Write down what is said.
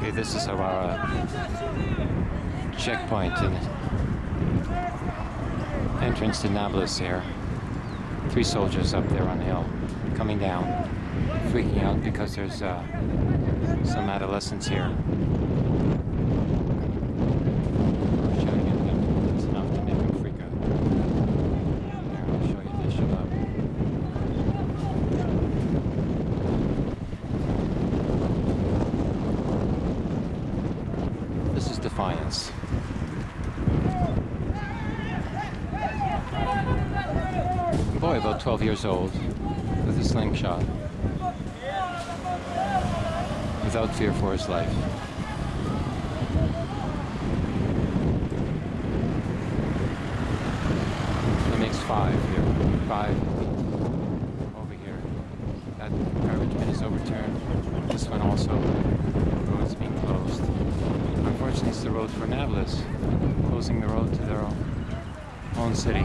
Okay, this is our uh, checkpoint and entrance to Nablus here. Three soldiers up there on the hill, coming down, freaking out because there's uh, some adolescents here. Showing you that it's enough to make them freak out. Here, I'll show you this. Shut up. This is Defiance. Boy about 12 years old with a slingshot without fear for his life. He makes five here. Five for Nablus, closing the road to their own, own city.